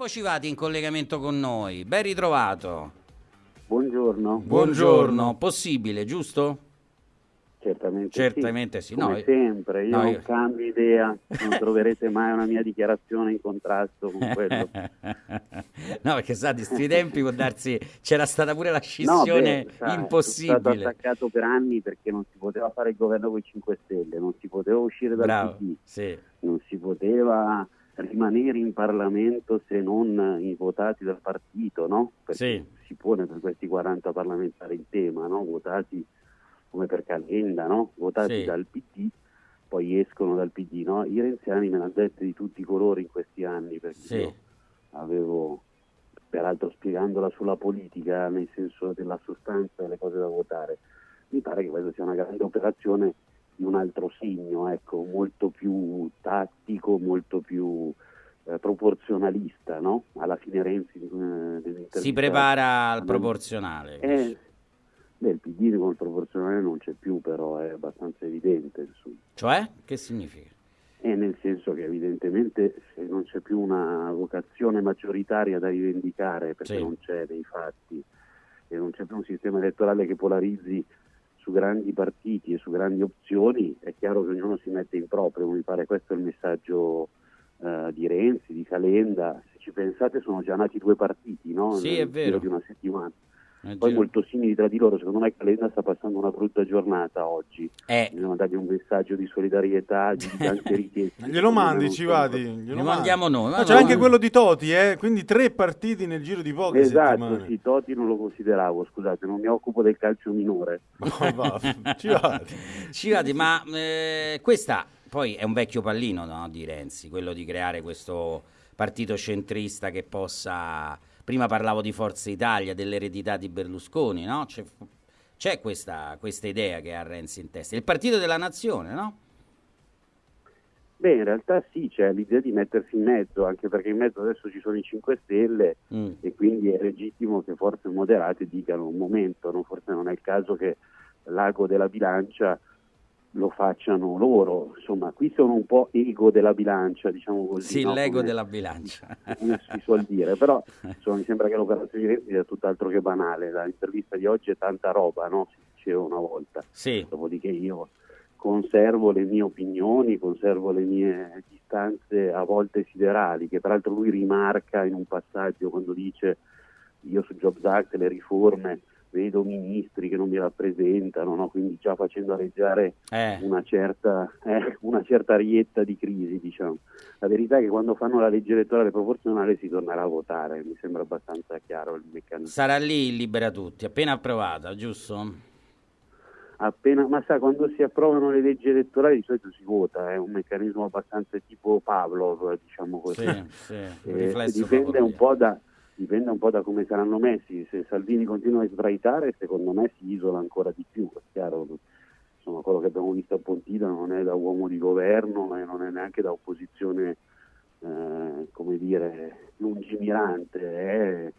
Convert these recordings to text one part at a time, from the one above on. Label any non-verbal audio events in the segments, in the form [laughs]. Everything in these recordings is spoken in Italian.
Pippo Civati in collegamento con noi, ben ritrovato. Buongiorno. Buongiorno, possibile, giusto? Certamente, Certamente sì. sì. Come No, sempre, io no, non io- cambio idea, non [laughs] troverete mai una mia dichiarazione in contrasto con quello. [laughs] no, perché sa, di sti tempi può darsi c'era stata pure la No, scissione beh, sai, Sono stato impossibile. attaccato per anni perché non si poteva fare il governo con i 5 Stelle, non si poteva uscire dal Bravo, PD, sì. non si poteva rimanere in Parlamento se non i votati dal partito, no? Perché Sì. si pone per questi 40 parlamentari il tema, no? Votati come per Calenda, no? Votati Sì. dal PD, poi escono dal PD, no? I renziani me l'hanno detto di tutti i colori in questi anni, perché Sì. avevo, peraltro spiegandola sulla politica, nel senso della sostanza delle cose da votare, mi pare che questa sia una grande operazione di un altro segno, ecco, molto più tattico, molto più eh, proporzionalista, no? Alla fine Renzi eh, Si prepara al proporzionale. Eh, beh, il PD con il proporzionale non c'è più, però è abbastanza evidente, insomma. Cioè? Che significa? E nel senso che evidentemente se non c'è più una vocazione maggioritaria da rivendicare perché Sì. non c'è nei fatti e non c'è più un sistema elettorale che polarizzi su grandi partiti e su grandi opzioni, è chiaro che ognuno si mette in proprio, mi pare questo è il messaggio eh, di Renzi, di Calenda, se ci pensate sono già nati due partiti, no? Sì, Nel è vero. di una settimana. Nel Poi giro- molto simili tra di loro, secondo me Calenda sta passando una brutta giornata oggi. Eh, Bisogna dargli un messaggio di solidarietà, di [laughs] anche richiesta. Glielo mandi, Civati. so- Glielo Lo mandi. mandiamo noi, Ma ma c'è no, anche quello di Toti, eh? quindi tre partiti nel giro di poche Esatto, settimane. sì, Totti non lo consideravo, scusate, non mi occupo del calcio minore. Ma va, [laughs] Civati. Civati, ma eh, questa poi è un vecchio pallino no, di Renzi, quello di creare questo partito centrista che possa... Prima parlavo di Forza Italia, dell'eredità di Berlusconi, no? C'è, c'è questa, questa idea che ha Renzi in testa. Il partito della nazione, no? Beh, in realtà sì, c'è l'idea di mettersi in mezzo, anche perché in mezzo adesso ci sono i 5 Stelle Mm. e quindi è legittimo che forze moderate dicano un momento, no? forse non è il caso che l'ago della bilancia lo facciano loro, insomma qui sono un po' ego della bilancia, diciamo così. Sì, no? l'ego Come- della bilancia. come si suol dire, però [laughs] insomma, mi sembra che l'operazione sia tutt'altro che banale, l'intervista di oggi è tanta roba, no? si diceva una volta, Sì, dopodiché io conservo le mie opinioni, conservo le mie distanze a volte siderali, che peraltro lui rimarca in un passaggio quando dice io su Jobs Act le riforme vedo ministri che non mi rappresentano, no? quindi già facendo areggiare eh, una certa, eh, una certa arietta di crisi, diciamo. La verità è che quando fanno la legge elettorale proporzionale si tornerà a votare, mi sembra abbastanza chiaro il meccanismo. sarà lì il Libera Tutti, appena approvata, giusto? Appena, ma sa, quando si approvano le leggi elettorali di solito si vota, è un meccanismo abbastanza tipo Pavlov, diciamo così. Sì, sì, [laughs] Eh, dipende, un po da, dipende un po' da come saranno messi. Se Salvini continua a sbraitare, secondo me si isola ancora di più. È chiaro, insomma, quello che abbiamo visto a Pontida non è da uomo di governo e non è neanche da opposizione, eh, come dire, lungimirante, è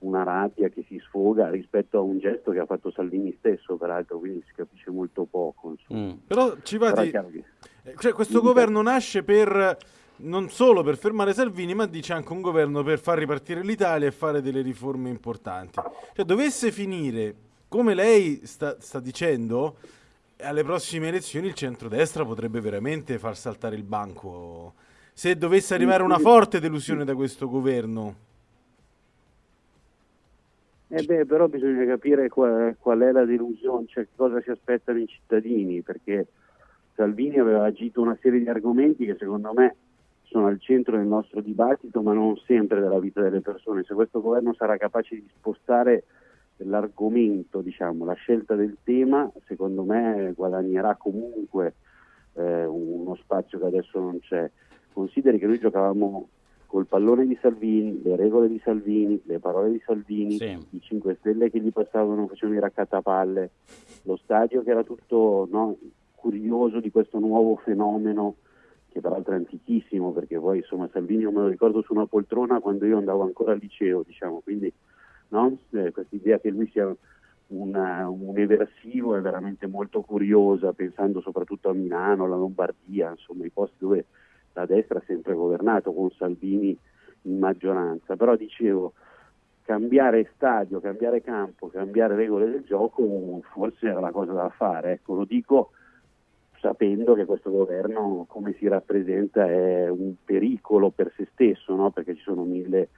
una rabbia che si sfoga rispetto a un gesto che ha fatto Salvini stesso, peraltro, quindi si capisce molto poco. Mm. Però Civati, chiaro che- eh, cioè, questo governo nasce per non solo per fermare Salvini, ma dice anche un governo per far ripartire l'Italia e fare delle riforme importanti. Cioè, dovesse finire come lei sta, sta dicendo, alle prossime elezioni il centrodestra potrebbe veramente far saltare il banco. Se dovesse arrivare una forte delusione da questo governo. Eh beh, però bisogna capire qual, qual è la delusione, cioè cosa si aspettano i cittadini, perché Salvini aveva agito una serie di argomenti che secondo me sono al centro del nostro dibattito, ma non sempre della vita delle persone. Se questo governo sarà capace di spostare l'argomento, diciamo, la scelta del tema, secondo me guadagnerà comunque eh, uno spazio che adesso non c'è. Consideri che noi giocavamo col pallone di Salvini, le regole di Salvini, le parole di Salvini, Sì. i 5 Stelle che gli passavano, facevano i raccattapalle, lo stadio che era tutto no, curioso di questo nuovo fenomeno che peraltro è antichissimo perché poi insomma Salvini io me lo ricordo su una poltrona quando io andavo ancora al liceo diciamo quindi no? eh, questa idea che lui sia una- un eversivo è veramente molto curiosa pensando soprattutto a Milano, alla Lombardia insomma i posti dove la destra ha sempre governato con Salvini in maggioranza, però dicevo cambiare stadio, cambiare campo, cambiare regole del gioco forse era la cosa da fare, ecco, lo dico sapendo che questo governo come si rappresenta è un pericolo per se stesso, no? perché ci sono mille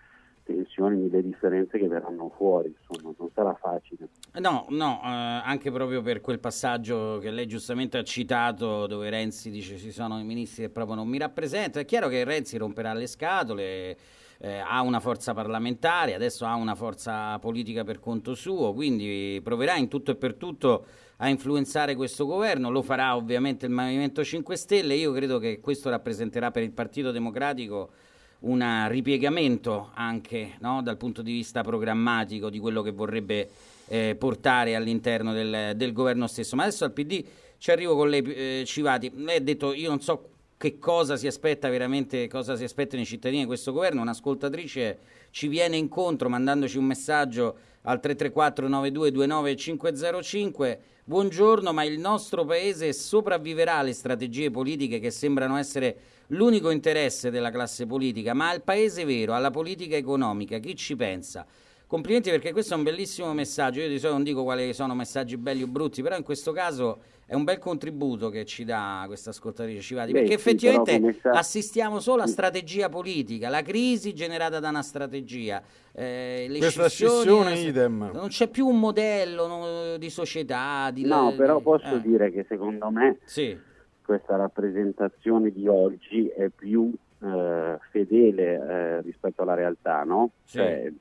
tensioni, mille differenze che verranno fuori, insomma, non sarà facile. No, no, eh, anche proprio per quel passaggio che lei giustamente ha citato, dove Renzi dice ci sono i ministri che proprio non mi rappresentano, è chiaro che Renzi romperà le scatole, eh, ha una forza parlamentare, adesso ha una forza politica per conto suo, quindi proverà in tutto e per tutto a influenzare questo governo, lo farà ovviamente il Movimento 5 Stelle, io credo che questo rappresenterà per il Partito Democratico un ripiegamento anche no, dal punto di vista programmatico di quello che vorrebbe eh, portare all'interno del, del, governo stesso. Ma adesso al PD ci arrivo con lei, eh, Civati. Lei ha detto io non so che cosa si aspetta veramente, cosa si aspettano i cittadini di questo governo. Un'ascoltatrice ci viene incontro mandandoci un messaggio al 334 9229 505 buongiorno ma il nostro paese sopravviverà alle strategie politiche che sembrano essere l'unico interesse della classe politica, ma al paese vero, alla politica economica, chi ci pensa? Complimenti perché questo è un bellissimo messaggio, io di solito non dico quali sono messaggi belli o brutti, però in questo caso è un bel contributo che ci dà questa ascoltatrice Civati, perché sì, effettivamente sta... assistiamo solo a strategia politica, la crisi generata da una strategia, eh, le questa scissione idem. Non c'è più un modello no, di società. Di no, però posso eh. dire che secondo me sì questa rappresentazione di oggi è più eh, fedele eh, rispetto alla realtà, no? Sì. Cioè,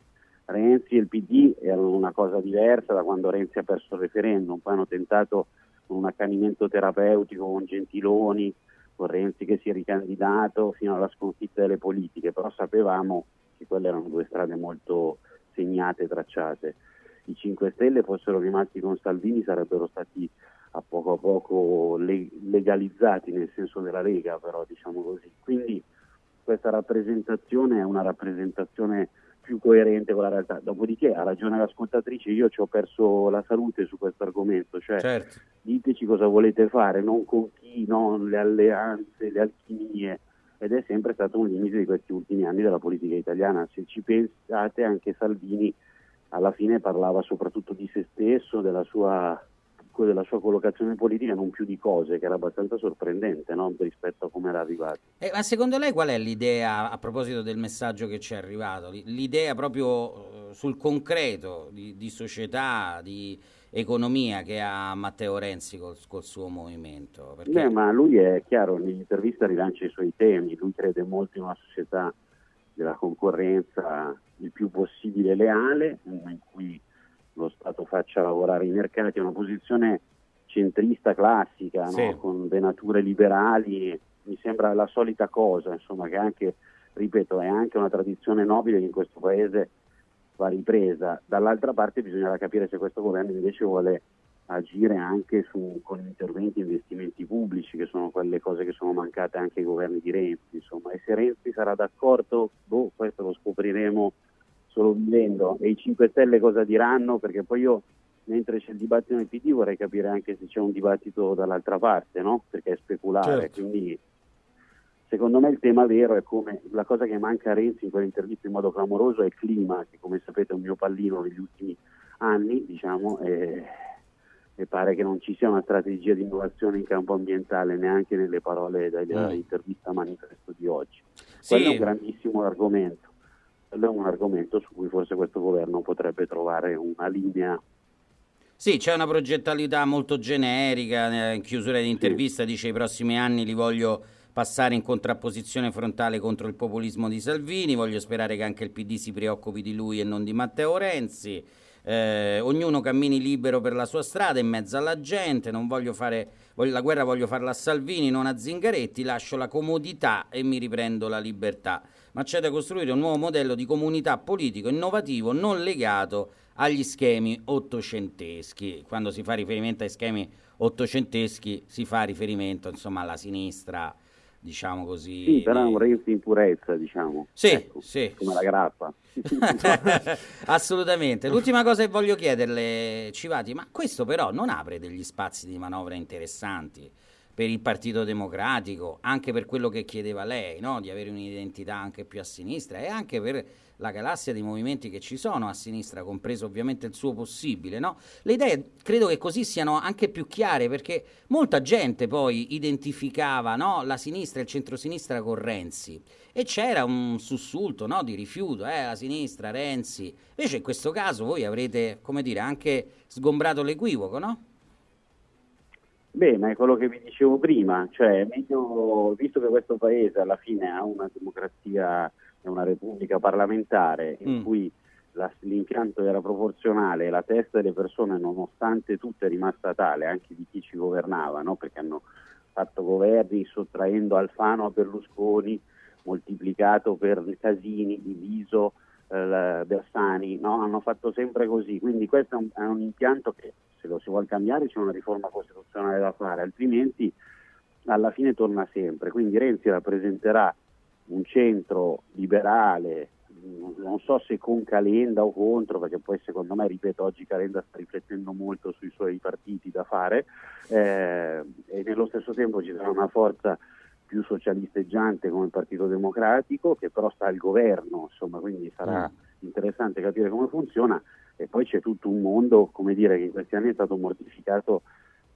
Renzi e il PD erano una cosa diversa da quando Renzi ha perso il referendum, poi hanno tentato un accanimento terapeutico con Gentiloni, con Renzi che si è ricandidato fino alla sconfitta delle politiche, però sapevamo che quelle erano due strade molto segnate tracciate. I 5 Stelle fossero rimasti con Salvini sarebbero stati a poco a poco legalizzati nel senso della Lega, però diciamo così. Quindi questa rappresentazione è una rappresentazione più coerente con la realtà. Dopodiché ha ragione l'ascoltatrice, io ci ho perso la salute su questo argomento, cioè certo. diteci cosa volete fare, non con chi, non le alleanze, le alchimie, ed è sempre stato un limite di questi ultimi anni della politica italiana. Se ci pensate anche Salvini alla fine parlava soprattutto di se stesso, della sua della sua collocazione politica non più di cose, che era abbastanza sorprendente no? rispetto a come era arrivato. Eh, ma secondo lei qual è l'idea, a proposito del messaggio che ci è arrivato, l'idea proprio eh, sul concreto di, di società, di economia che ha Matteo Renzi col, col suo movimento? Perché... Beh, ma lui è chiaro, nell'intervista rilancia i suoi temi, lui crede molto in una società della concorrenza il più possibile leale, in cui lo Stato faccia lavorare i mercati, è una posizione centrista classica, sì. no? con venature liberali, mi sembra la solita cosa, insomma, che anche, ripeto, è anche una tradizione nobile che in questo paese va ripresa. Dall'altra parte bisognerà capire se questo governo invece vuole agire anche su, con interventi e investimenti pubblici, che sono quelle cose che sono mancate anche ai governi di Renzi, insomma, e se Renzi sarà d'accordo, boh, questo lo scopriremo solo vivendo e i 5 Stelle cosa diranno perché poi io mentre c'è il dibattito nel PD vorrei capire anche se c'è un dibattito dall'altra parte no? perché è speculare certo. quindi secondo me il tema vero è come la cosa che manca a Renzi in quell'intervista in modo clamoroso è il clima che come sapete è un mio pallino negli ultimi anni diciamo e, e pare che non ci sia una strategia di innovazione in campo ambientale neanche nelle parole dell'intervista manifesto di oggi sì. quello è un grandissimo argomento quello è un argomento su cui forse questo governo potrebbe trovare una linea. Sì, c'è una progettualità molto generica, in chiusura di intervista sì. dice i prossimi anni li voglio passare in contrapposizione frontale contro il populismo di Salvini, voglio sperare che anche il PD si preoccupi di lui e non di Matteo Renzi. Eh, ognuno cammini libero per la sua strada in mezzo alla gente, non voglio fare voglio, la guerra voglio farla a Salvini, non a Zingaretti, lascio la comodità e mi riprendo la libertà ma c'è da costruire un nuovo modello di comunità politico innovativo non legato agli schemi ottocenteschi. Quando si fa riferimento ai schemi ottocenteschi si fa riferimento insomma alla sinistra diciamo così. Sì, però è un Renzi in purezza, diciamo. Sì, ecco, sì. Come la grappa. [laughs] Assolutamente. L'ultima cosa che voglio chiederle, Civati, ma questo però non apre degli spazi di manovra interessanti per il Partito Democratico, anche per quello che chiedeva lei, no? di avere un'identità anche più a sinistra e anche per la galassia dei movimenti che ci sono a sinistra, compreso ovviamente il suo possibile. No? Le idee credo che così siano anche più chiare perché molta gente poi identificava no? la sinistra e il centrosinistra con Renzi e c'era un sussulto no? di rifiuto, eh, la sinistra, Renzi. Invece in questo caso voi avrete, come dire, anche sgombrato l'equivoco, no? Beh, ma è quello che vi dicevo prima, cioè meglio, visto che questo paese alla fine ha una democrazia, una repubblica parlamentare in mm. cui la, l'impianto era proporzionale e la testa delle persone nonostante tutto è rimasta tale, anche di chi ci governava, no? perché hanno fatto governi sottraendo Alfano a Berlusconi, moltiplicato per Casini, diviso eh, Bersani, no? hanno fatto sempre così, quindi questo è un, è un impianto che se lo si vuole cambiare c'è una riforma costituzionale da fare, altrimenti alla fine torna sempre. Quindi Renzi rappresenterà un centro liberale, non so se con Calenda o contro, perché poi secondo me, ripeto, oggi Calenda sta riflettendo molto sui suoi partiti da fare eh, e nello stesso tempo ci sarà una forza più socialisteggiante come il Partito Democratico che però sta al governo, insomma, quindi sarà mm. interessante capire come funziona e poi c'è tutto un mondo, come dire, che in questi anni è stato mortificato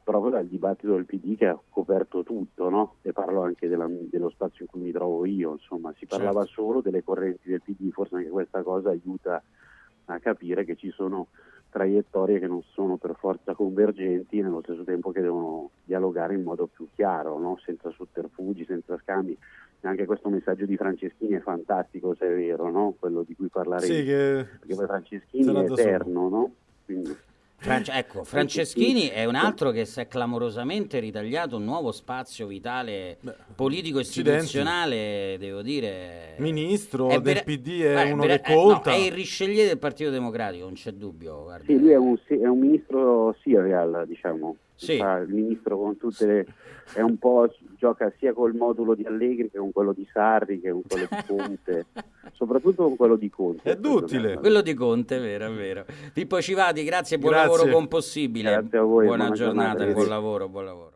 proprio dal dibattito del PD che ha coperto tutto, no? E parlo anche della, dello spazio in cui mi trovo io, insomma, si parlava certo. solo delle correnti del PD, forse anche questa cosa aiuta a capire che ci sono traiettorie che non sono per forza convergenti nello stesso tempo che devono dialogare in modo più chiaro, no? senza sotterfugi, senza scambi. Anche questo messaggio di Franceschini è fantastico, se è vero, no? quello di cui parleremo. Sì, che... Perché poi Franceschini è eterno, no? Quindi... Franci- ecco, Franceschini è un altro che si è clamorosamente ritagliato un nuovo spazio vitale politico istituzionale, devo dire. Ministro è del PD è guarda, uno che conta. no, è il Richelieu del Partito Democratico, non c'è dubbio. Guarda. Sì, lui è un, è un ministro serial, diciamo. Sì. il ministro con tutte le... è un po' gioca sia col modulo di Allegri che con quello di Sarri che con quello di Conte. [laughs] Soprattutto con quello di Conte è duttile. Quello di Conte è vero è vero. Pippo Civati grazie buon grazie. lavoro con possibile grazie a voi buona, buona giornata, giornata. buon lavoro buon lavoro